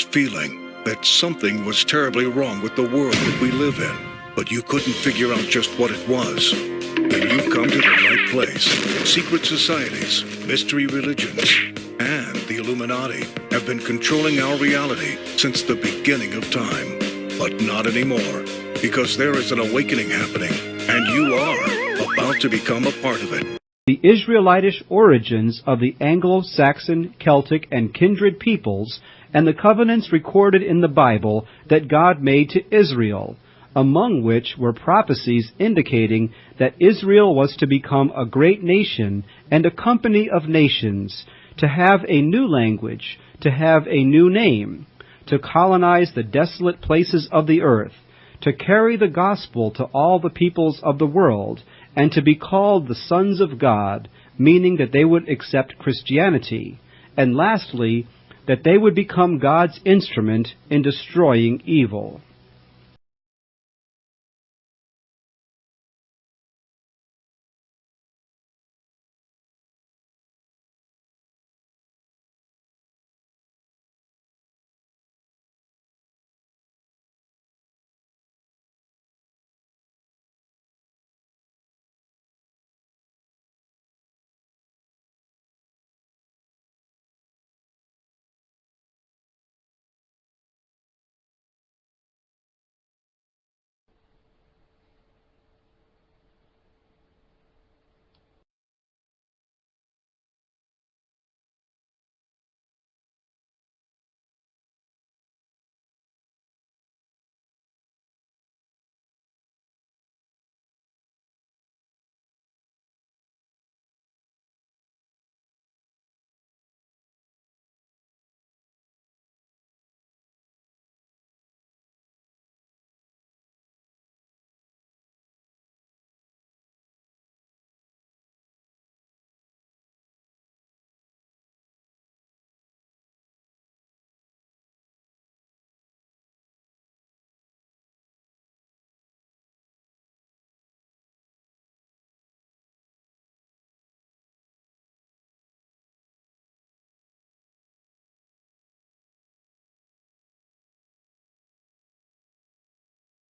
feeling that something was terribly wrong with the world that we live in, but you couldn't figure out just what it was. Then you've come to the right place. Secret societies, mystery religions, and the Illuminati have been controlling our reality since the beginning of time. But not anymore, because there is an awakening happening, and you are about to become a part of it. The Israelitish origins of the Anglo-Saxon, Celtic, and kindred peoples, and the covenants recorded in the Bible that God made to Israel, among which were prophecies indicating that Israel was to become a great nation and a company of nations, to have a new language, to have a new name, to colonize the desolate places of the earth, to carry the gospel to all the peoples of the world, and to be called the sons of God, meaning that they would accept Christianity, and lastly, that they would become God's instrument in destroying evil.